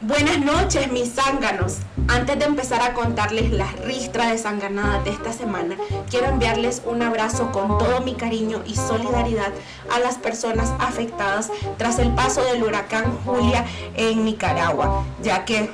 Buenas noches, mis zánganos. Antes de empezar a contarles las ristras de zanganadas de esta semana, quiero enviarles un abrazo con todo mi cariño y solidaridad a las personas afectadas tras el paso del huracán Julia en Nicaragua, ya que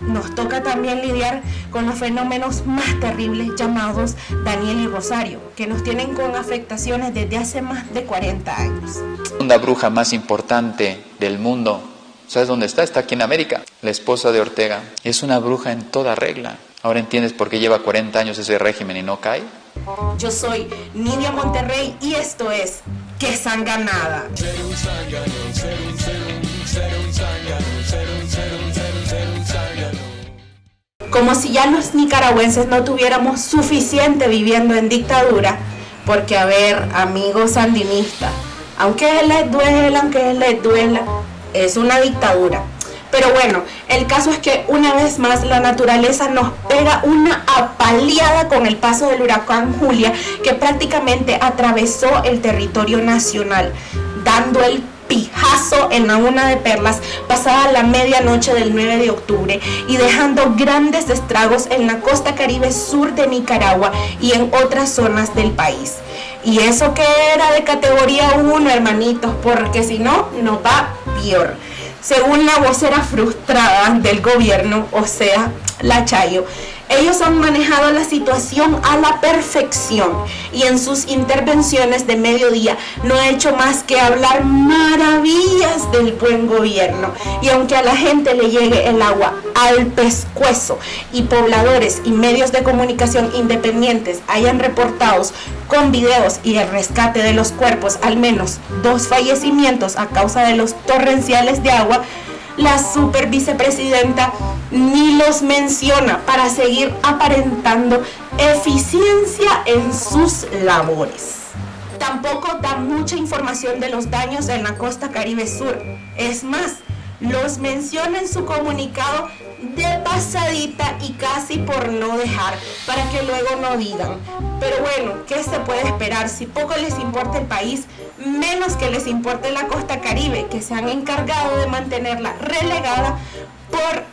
nos toca también lidiar con los fenómenos más terribles llamados Daniel y Rosario, que nos tienen con afectaciones desde hace más de 40 años. La bruja más importante del mundo ¿Sabes dónde está? Está aquí en América. La esposa de Ortega es una bruja en toda regla. Ahora entiendes por qué lleva 40 años ese régimen y no cae. Yo soy Nidia Monterrey y esto es ¡Qué sanganada! Como si ya los nicaragüenses no tuviéramos suficiente viviendo en dictadura, porque a ver, amigos sandinistas, aunque les duela, aunque les duela, es una dictadura. Pero bueno, el caso es que una vez más la naturaleza nos pega una apaleada con el paso del huracán Julia que prácticamente atravesó el territorio nacional, dando el pijazo en la una de perlas pasada la medianoche del 9 de octubre y dejando grandes estragos en la costa caribe sur de Nicaragua y en otras zonas del país. Y eso que era de categoría 1, hermanitos, porque si no, no va Según la vocera frustrada del gobierno, o sea, la Chayo, ellos han manejado la situación a la perfección y en sus intervenciones de mediodía no ha hecho más que hablar maravillas del buen gobierno. Y aunque a la gente le llegue el agua al pescuezo y pobladores y medios de comunicación independientes hayan reportado con videos y el rescate de los cuerpos al menos dos fallecimientos a causa de los torrenciales de agua, la super vicepresidenta ni los menciona para seguir aparentando eficiencia en sus labores. Tampoco da mucha información de los daños en la costa caribe sur. Es más, los menciona en su comunicado de pasadita y casi por no dejar, para que luego no digan. Pero bueno, ¿qué se puede esperar? Si poco les importa el país, menos que les importe la costa caribe, que se han encargado de mantenerla relegada por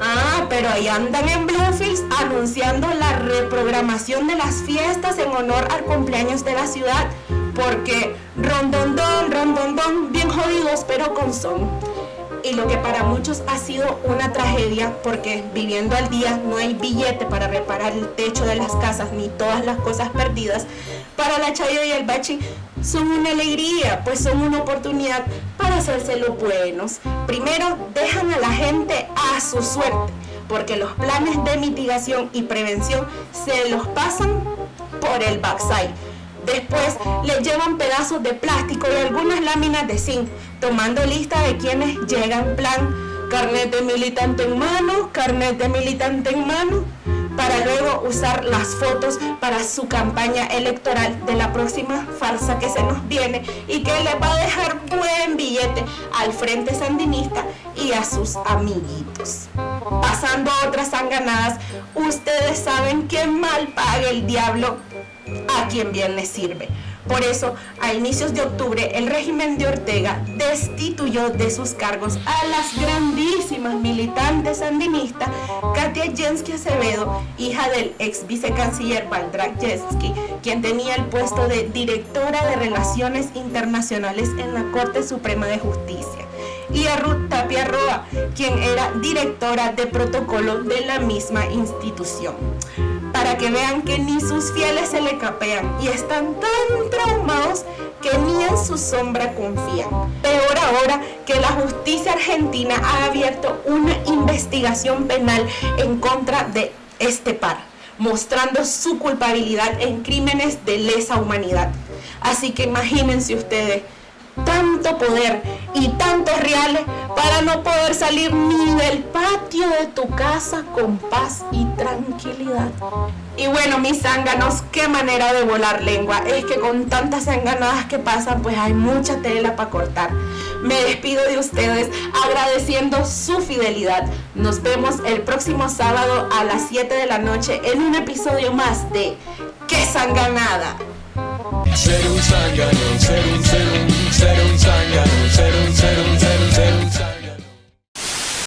Ah, pero ahí andan en Bluefields anunciando la reprogramación de las fiestas en honor al cumpleaños de la ciudad porque rondondón, rondondón, bien jodidos, pero con son. Y lo que para muchos ha sido una tragedia, porque viviendo al día no hay billete para reparar el techo de las casas ni todas las cosas perdidas, para la Chayo y el Bachi son una alegría, pues son una oportunidad para hacerse los buenos. Primero, dejan a la gente a su suerte, porque los planes de mitigación y prevención se los pasan por el backside Después le llevan pedazos de plástico y algunas láminas de zinc, tomando lista de quienes llegan plan carnet de militante en mano, carnet de militante en mano, para luego usar las fotos para su campaña electoral de la próxima farsa que se nos viene y que le va a dejar buen billete al Frente Sandinista y a sus amiguitos. Pasando otras sanganadas, ustedes saben que mal paga el diablo a quien bien le sirve. Por eso, a inicios de octubre, el régimen de Ortega destituyó de sus cargos a las grandísimas militantes sandinistas Katia Jensky Acevedo, hija del ex vicecanciller Valdrak Jensky, quien tenía el puesto de directora de Relaciones Internacionales en la Corte Suprema de Justicia, y a Ruth Tapia Roa, quien era directora de protocolo de la misma institución para que vean que ni sus fieles se le capean y están tan traumados que ni en su sombra confían. Peor ahora que la justicia argentina ha abierto una investigación penal en contra de este par, mostrando su culpabilidad en crímenes de lesa humanidad. Así que imagínense ustedes, tanto poder y tantos reales para no poder salir ni del patio de tu casa con paz y tranquilidad. Y bueno, mis zánganos, qué manera de volar lengua. Es que con tantas zanganadas que pasan, pues hay mucha tela para cortar. Me despido de ustedes agradeciendo su fidelidad. Nos vemos el próximo sábado a las 7 de la noche en un episodio más de ¡Qué sanganada! Ser un un, ser un, ser un, ser un, ser un, ser un, ser un, ser un.